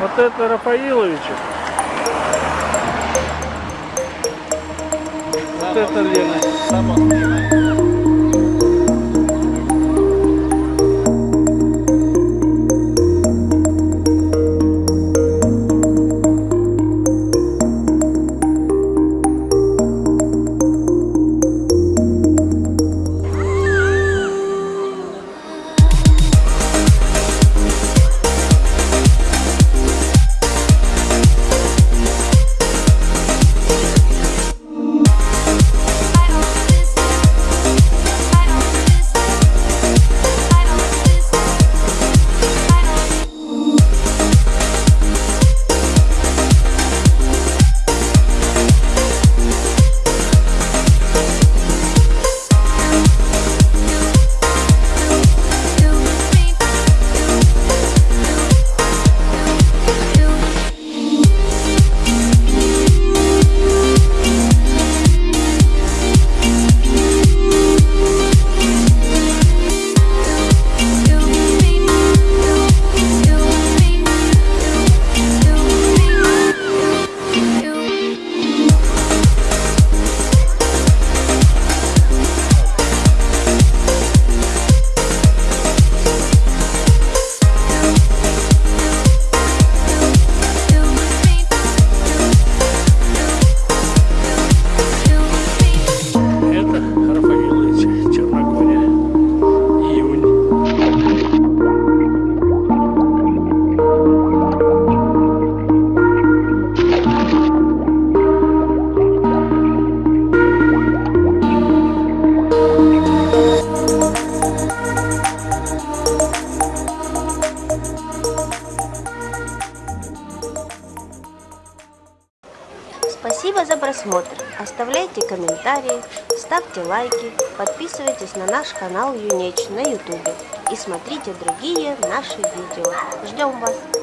Вот это Рафаиловичек. Вот это Лена. Спасибо за просмотр. Оставляйте комментарии, ставьте лайки, подписывайтесь на наш канал Юнеч на ютубе и смотрите другие наши видео. Ждем вас!